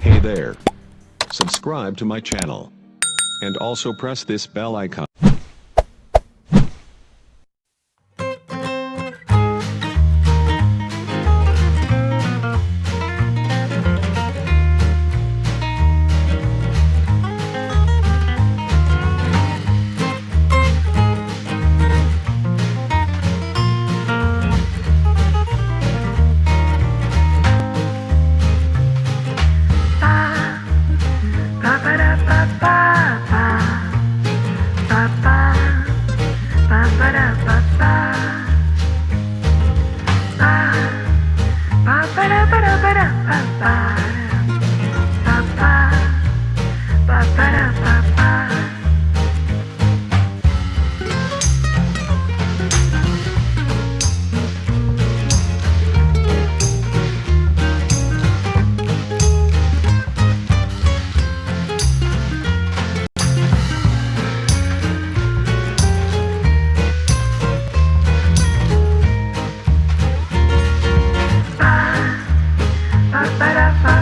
Hey there. Subscribe to my channel. And also press this bell icon. ba da ba para